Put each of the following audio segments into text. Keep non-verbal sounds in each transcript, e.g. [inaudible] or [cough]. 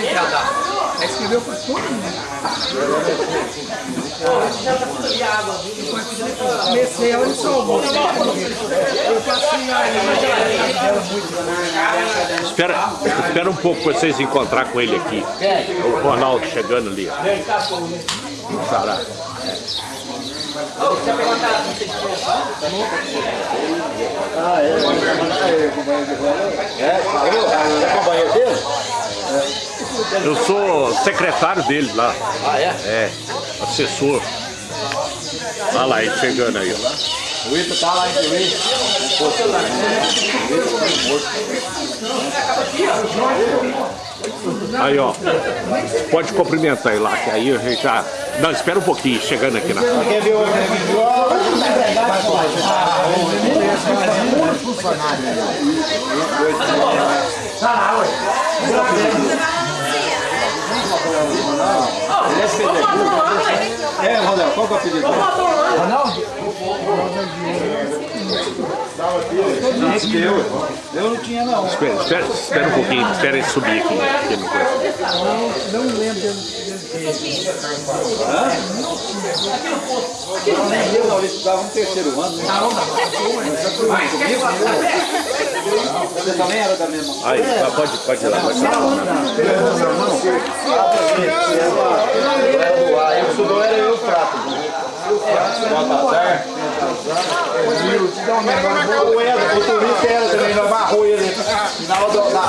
Piada. Aí escreveu pra todo mundo. Comecei, ela me salvou. Eu passei aí, Espera, espera um pouco pra vocês encontrar com ele aqui. O Ronaldo chegando ali. Sará. Ah, é. É, falou? É companheiro dele? Eu sou secretário dele lá. Ah, é? É, assessor. Olha lá ele chegando aí, ó. O Ito tá lá em Piuí. Aí, ó. Pode cumprimentar ele lá, que aí a gente já... Não, espera um pouquinho, chegando aqui na... Quer ver o É, Ronaldo, qual que é o pedido? Eu, eu não tinha não. Espera, espera, espera um pouquinho, espera ele subir aqui. aqui no coisa. Não lembro dele. Eu não, ele estudava no terceiro ano. Você também era da mesma? Aí, pode, pode ir lá, pode ir lá. Eu estudou era eu o prato. Baltazar. O turista era também, nós barrou ele na-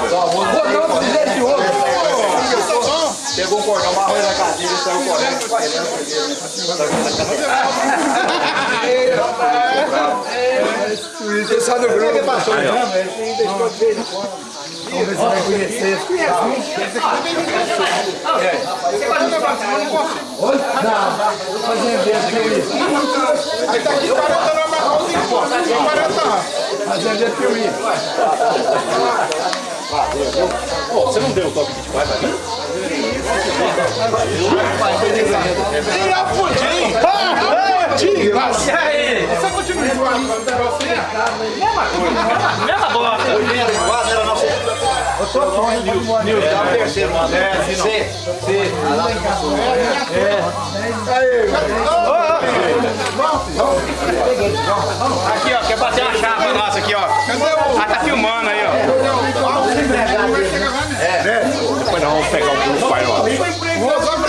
do almoço. Barrou ele na cadeira e saiu correndo. Você sabe do grupo. Ele passou ele quando. Vamos ver se vai conhecer. Não, vou fazer Piuí. Aí tá aqui 40 na marrom, tem foto. 40 anos. Fazer evento Pô, você não deu o toque de pai pra mim? A? Ah, pudim! Mas e aí? Você continua zoando pra você? Mesma bosta. Quase era nosso. Eu tô falando, Nilson. Nilson, é o terceiro, mano. É, C. C. Aqui, ó, quer bater uma chapa nossa aqui, ó. Ah, tá filmando aí, ó. Depois nós vamos pegar o pai lá.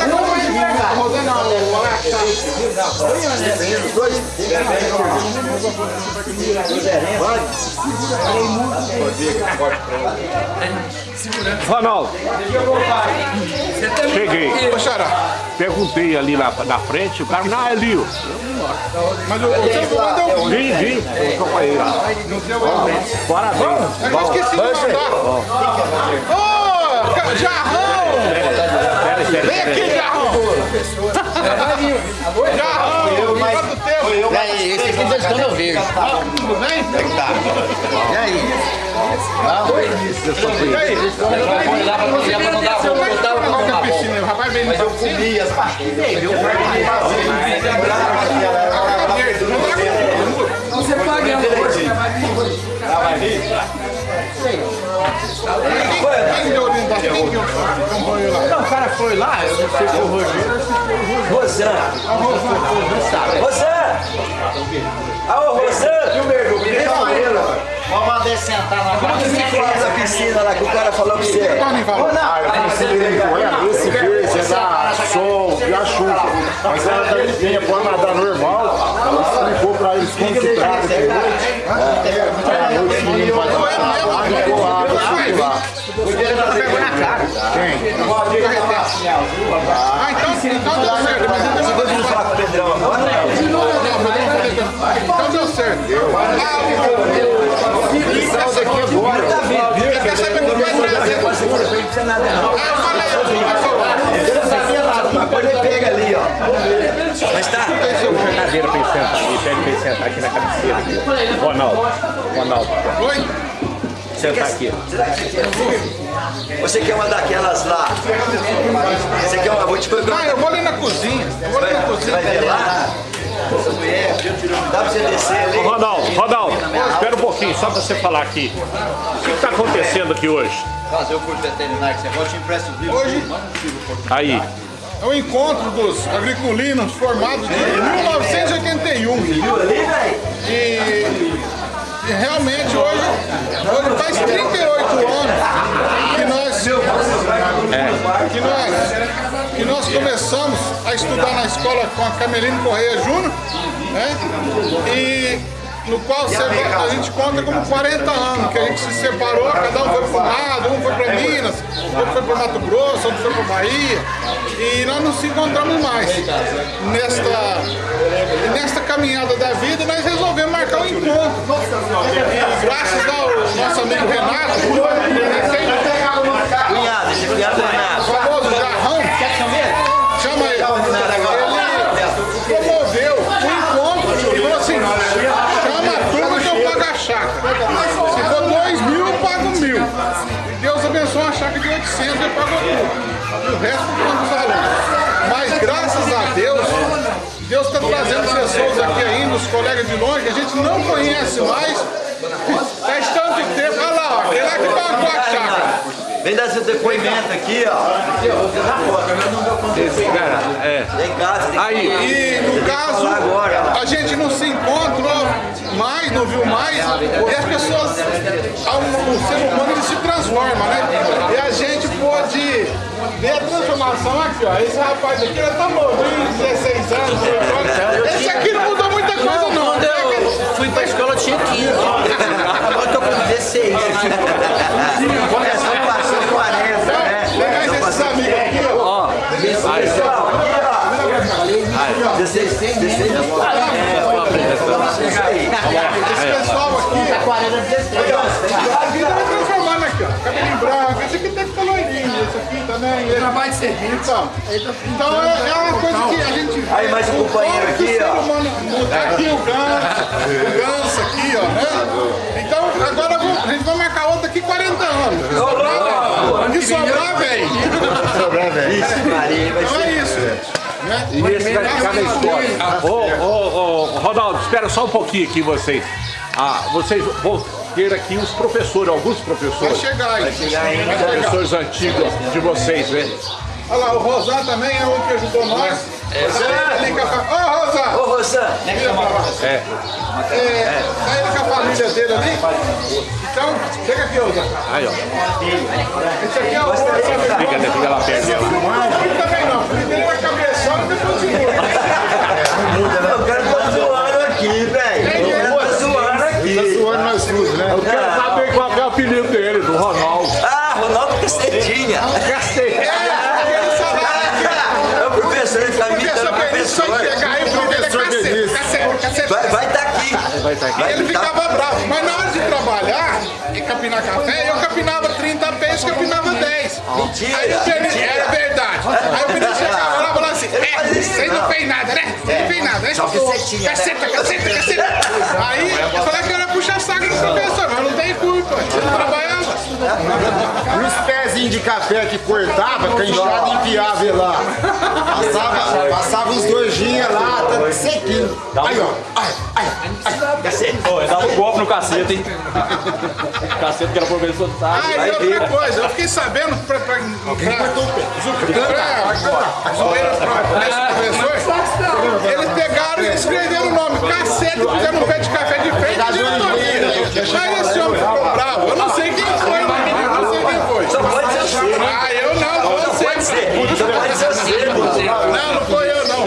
Ronaldo, cheguei. Perguntei ali na, na frente, o cara, não, é ali, mas o seu comando é o. Parabéns. Eu esqueci de mandar. Ô, Jarrão! Vem aqui, Jarrão! Jarrão! Quanto tempo? E aí, esse aqui desde quando eu vejo. Tudo bem? E aí? E aí? Foi lá pra você, pra não dar Você roupa, vai eu tava com uma piscina, o rapaz vem no piscina. Comi as pastilhas. Você paga ela hoje, vai vir. Quem deu orientação? Quem que? Não, o cara foi lá, eu não sei se foi o Rogério. Rosana. Rosana! Alô, Rosana! E o meu irmão? Me fala ele, Vamos mandar sentar na Como que essa piscina lá que o cara falou pra você? Esse Mas ela tá limpinha, pode nadar normal. Ela explicou pra eles como que trata de noite. É, a noite menino vai tratar lá, ficou água, tudo lá. Pegou na cara. Ah, então, então deu certo. Mas então Você conseguiu falar com o Pedrão agora? Então deu certo. Ah, Isso aqui é bom. Você quer saber como vai trazer? Não precisa nada não. Ah, eu falei, eu falei. Ele não sabia nada, uma coisa ele pega ali, ó. Mas tá. Cadeira pra ele sentar ali, pede pra ele sentar aqui na cabeceira. Aqui. Ronaldo, Ronaldo, Oi? sentar aqui. Você quer uma daquelas lá? Você quer uma? Vou te Ah, perguntar. eu vou ali na cozinha. Eu vou ali na cozinha. vai ver lá? dá pra você descer ali. Ô, Ronaldo, Ronaldo, espera um pouquinho, só pra você falar aqui. O que está acontecendo aqui hoje? Fazer o curso veterinário que você gosta, te empresta os livros. Hoje Aí, é o encontro dos agriculinos formados de 1981. Viu ali, velho? E, e realmente hoje, hoje faz 38 anos que nós, que nós, que nós começamos a estudar na escola com a Camelino Correia Júnior, né? E no qual a gente conta como 40 anos, que a gente se separou, cada um foi para um lado, um foi para Minas, outro foi para Mato Grosso, outro foi para Bahia, e nós não se encontramos mais. Nesta, nesta caminhada da vida, nós resolvemos marcar um encontro. E graças ao nosso amigo Renato, o famoso jarrão, chama ele. Ele promoveu o encontro e falou assim, chácara. Se for dois mil, eu pago mil. E Deus abençoe uma chácara de 800, eu pago tudo. E o resto conta dos alunos. Mas graças a Deus, Deus está trazendo pessoas aqui ainda, os colegas de longe, que a gente não conhece mais. Faz tanto tempo. Olha lá, ó, aquele lá que pagou a chácara. Vem dar seu depoimento aqui, ó. Aqui, ó, vou fazer foto. esse cara, é. Tem casa, tem Aí, E no caso, agora. a gente não se encontrou mais, não viu mais, e as pessoas, o ser humano ele se transforma, né? E a gente pôde ver a transformação aqui, ó. Esse rapaz aqui, ele tá novinho, 16 anos, 18 anos. Esse aqui não mudou muita coisa, não. Trabalho de serviço. Então, então é, é uma coisa que a gente vê. Aí, mais um o companheiro aqui, o ser ó. humano. Aqui o ganso, o ganso aqui, ó, né? Então, agora vamos- a gente vai marcar outra aqui 40 anos. Que sobrar, que sobrar, velho. Isso, Maria, vai Então ser. é isso, gente. Né? e esse vai ficar na história. Ô, ô, ô, Ronaldo, espera só um pouquinho aqui vocês. Ah, vocês vão ter aqui os professores, alguns Vai professores. chegar aí. Vai chegar. Professores antigos de vocês, né? Olha lá, o Rosar também é um que ajudou nós. A fa- Ô, Rosar! Ô, lá. É. É, tá ele com a família dele ali. Então, chega aqui, Rosar. Aí, ó. Esse aqui é o Rosar. Fica, fica lá perto dela. Vai. Ele ficava bravo, mas na hora de trabalhar e capinar café, eu capinava 30 pés, capinava 10. Mentira, Aí o mentira. era verdade. Aí o Benício chegava lá e falava assim, é, vocês não não. fez nada, né? Vocês não fez nada, né? Só cacetinha, né? Caceta, caceta, caceta. Aí eu falei que era puxar saco do professor, mas não tem culpa, você não trabalhava. Os pezinhos de café que cortava, que a enxada enfiava lá. Passava, passava os dois dias lá, tá sequinho. Aí, ó. Ai, ai, ai. Pô, dava um golpe no cacete, hein? cacete que era professor de tarde. Ah, e outra coisa, eu fiquei sabendo pra, pra, pra, pra zoeira pra esse professor, eles pegaram e escreveram o nome, cacete, fizeram um pé de café de frente e diretoria. Aí esse homem ficou bravo, eu não sei quem foi, né? eu não sei quem foi. Só pode ser você. Ah, eu não, Só você. pode ser. Só pode ser você. Não, não foi eu não.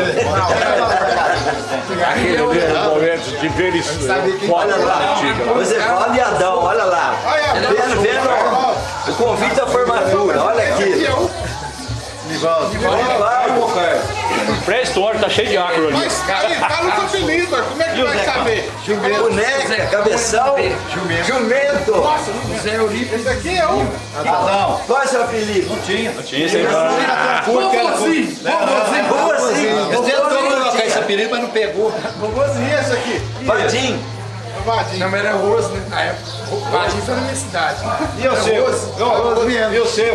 Aquele momento de ver isso. Olha lá. Você fala de Adão, olha lá. Vendo, vendo o convite da formatura, olha aqui. Nivaldo. Pré-histórico, tá cheio de acro ali. Mas aí, fala os apelidos, como é que vai saber? Boneca, cabeção, jumento. Zé Eurico. Esse aqui é um. Qual é seu apelido? Tinha esse aí. Vovozinho. Vovozinho. Como assim? Tentou colocar esse apelido, mas não pegou. Vovozinho esse aqui. Vadim. Vadinho. Não, mas era Rose, né? Na época. Vadinho foi na minha cidade. E o seu? E o seu?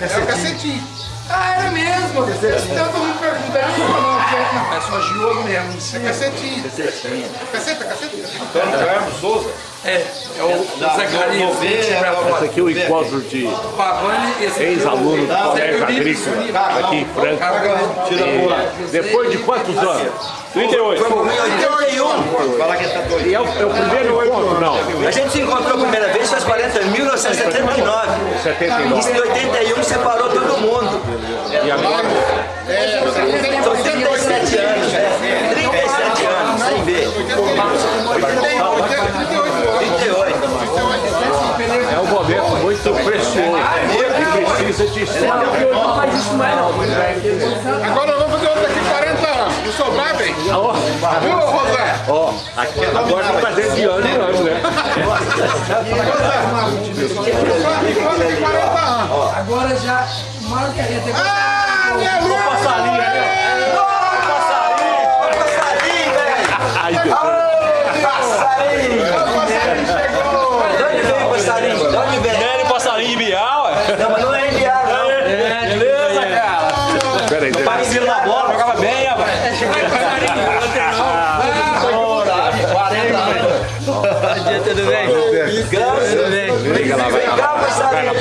É o cacetinho. Ah, era mesmo. Então todo mundo pergunta, não, não, não, é só jogo mesmo. Isso é Cacetinha. Caceta, caceta. É, é o Zacarias, Esse aqui é o encontro de é ex-aluno do Colégio Agrícola aqui em Franca. E depois de quantos anos? 38. Em 81, E é o, é o primeiro encontro, não? a gente se encontrou a primeira vez faz 40 anos, 1979. 79. Em 81 separou todo mundo. E agora? É, São 37 anos, né? 37 anos, sem ver. 38. É um muito precioso e precisa de história. Agora nós vamos fazer outro daqui 40 anos. O sobrar, bem. Viu, Rosé? ó, aqui, agora tá fazendo de ano em ano, né? Daqui 40 anos. Agora já, que Ah, minha lua! Passarinho, velho! Ai, meu Deus. Passarinho! De onde veio o passarinho? De onde veio? De bial, ué. Não, mas não é enviado, não. Beleza, cara. Peraí, peraí. Parecido na bola, jogava bem, rapaz. Tudo bem? Tudo bem. Vem cá, passarinho!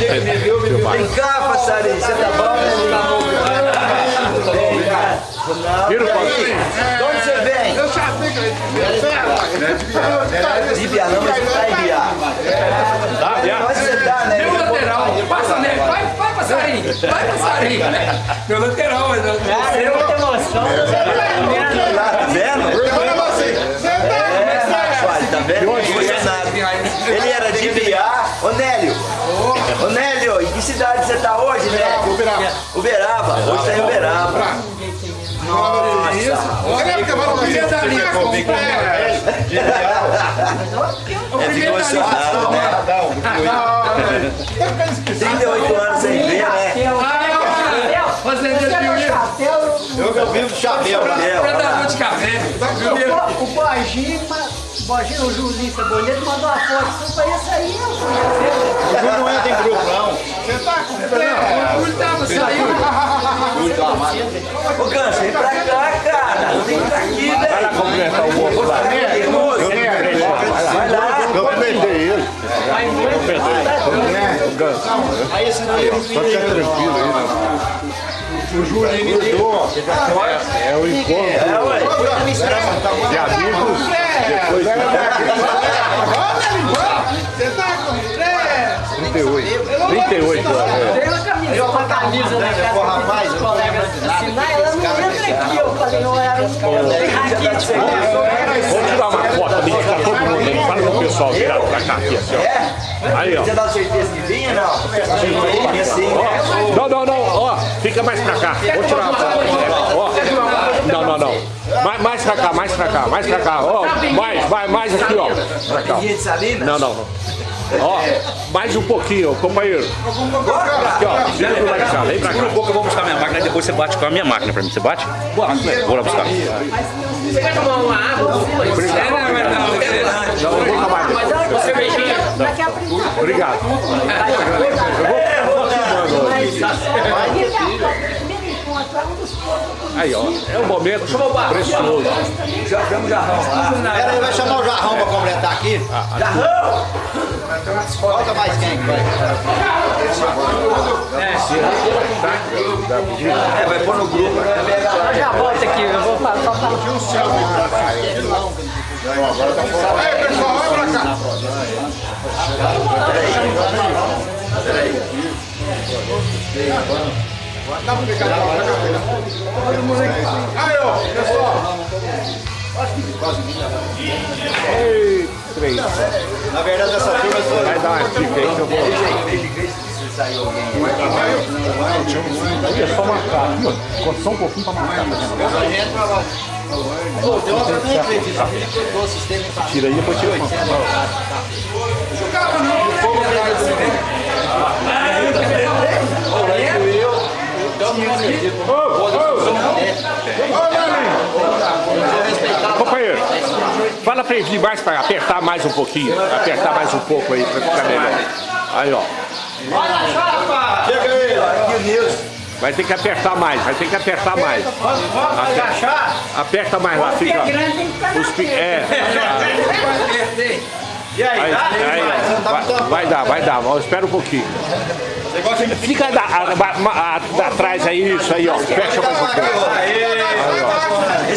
Vem cá, passarinho! Você tá bom? Vem cá! Vira copo. De onde você vem? Eu que ele De não, mas você tá em Biá. Tá, já? Onde você tá, né? Meu lateral, passa nele, vai, vai passarinho, vai passarinho. Meu lateral, eu Cara, eu. Tá vendo? Olha você. Você tá... Tá vendo? Não. Ele era de Biá. Ô, Nélio. Ô, Nélio, em que cidade você tá hoje, Nélio? Uberaba. Uberaba. Hoje tá em Uberaba. Primeiro da linha, É, ficou emocionado, né? 38 anos sem ver, né? Fazendo de Eu vivo chapéu. predador de café. O Borginho, o Borginho, o jornalista bonito, mandou uma foto. Isso aí, isso aí, eu Eu não entra em grupo, não. Você tá com? O Júlio tava saindo. Ô, Ganso, vem pra cá, cara. Vem pra aqui, Vai lá velho. cumprimentar o moço lá. Vai lá. Eu cumprimentei ele. Aí esse. Pode ficar tranquilo aí, né? O Júlio mudou. É o encontro É, ué. de amigos depois de Você tá com fé? 38 anos. é. Tem uma camisa, aqui, assim, ó. Aí, ó. Você dá certeza que vinha, não? Assim, né? Ó, Não, não, não, ó, fica mais pra cá. Vou tirar uma foto. Ó, não, não, não. Mais, mais pra cá, mais pra cá, mais pra cá. Ó, mais, vai, mais aqui, ó. Pra cá. Não, não, não. Ó, mais um pouquinho, companheiro. Aqui, ó, cá, vem pra cá. Daqui a pouco eu vou buscar minha máquina e depois você bate com a minha máquina pra mim. Você bate? Vou lá buscar. Você vai tomar uma água? É, não, não, Não. Você beijinha. Obrigado. Um dos poucos. Aí, ó, é um momento precioso. Já chama o jarrão lá. Pera aí, vai chamar o Jarrão pra completar aqui. Jarrão! Falta mais quem que vai? É, vai pôr no grupo. Eu já volto aqui, eu vou falar só para Aí, pessoal, vai pra cá. Dá pra ficar pra cá. Aí, ó, pessoal. Ei, três. Na verdade, essa turma foi. Vai dar uma dica aí que eu vou. Aí é só marcar aqui, ó. Corta só um pouquinho pra marcar. Tira aí, depois tira a Companheiro, fala pra ele mais pra apertar mais um pouquinho. Apertar mais um pouco aí pra ficar melhor. Aí, ó. Chega aí, aqui o Nilson. Vai ter que apertar mais, vai ter que apertar mais. Vamos agachar? Aperta mais lá, fica. Os é. E aí, aí, dá? aí, ó. vai, vai dar, vai dar. Ó, Espera um pouquinho. Fica da, a- a- a- atrás aí, isso aí, ó. Fecha mais um pouco.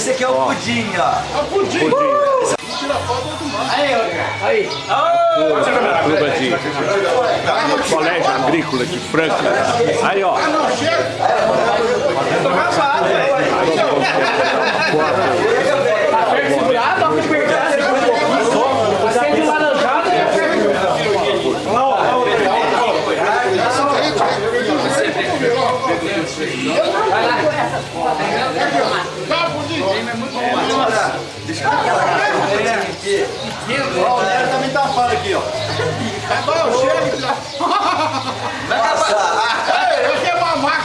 Esse aqui é o pudim, ó. Pudim. Aí. Turma de Colégio Agrícola de Franca. Aí, ó. Segurado, ó, que apertar, você pode um pouquinho só. Você de laranjada. Ó, o Nero também tá falando aqui, ó. Agora eu chego tira. Ei, eu quero mamar.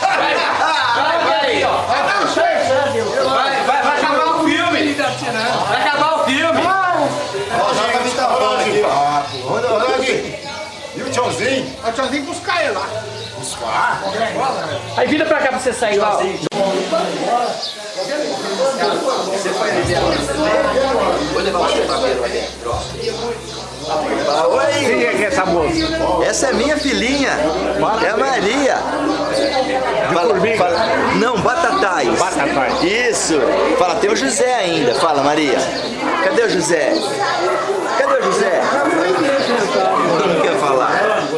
Vai, vai, ó. Ah, não, chega. Vai, vai, vai acabar o filme. Vai acabar o filme. Ó, já também tá falando aqui, ó. Olha, olha aqui. E o tiozinho? Eu tinha que buscar ele lá. Aí vira pra cá pra você sair lá. Ó. Oi, Quem é que é essa moça? essa é minha filhinha. É a Maria. Fala, fala- não, batatais. Batatais. Isso. Fala, tem o José ainda. Fala, Maria. Cadê o José? Cadê o José? Não quer falar.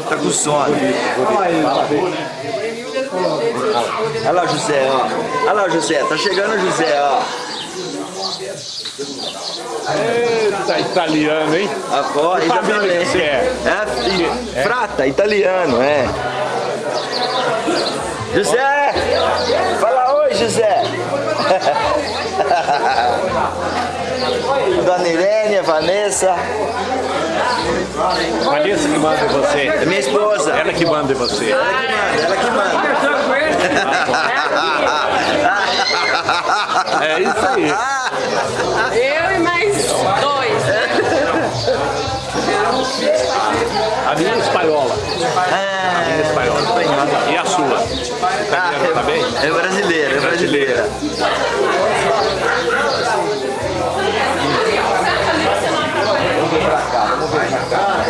Tá com sono. Olha lá o José, ó. Olha lá o José. Tá chegando o José, ó. Eita, italiano, hein? Avó, Que que é? É, filho. Frata, italiano, é. José! Fala oi, José! [laughs] Dona Irene, Vanessa, Vanessa que manda em você. é minha esposa. Ela que manda em você. Ela que manda. Conversando com ele. É isso aí. Eu e mais dois. A minha é espanhola. Ah, Espanhola. E a sua? Italiana também? é brasileira, é brasileira. pra cá, vamos ver pra cá.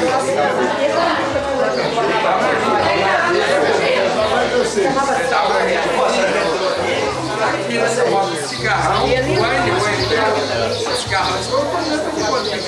vamos tá aqui nessa roda, cigarrão, vamos wine, pega. Cigarrão, isso eu vamos dentro do poder,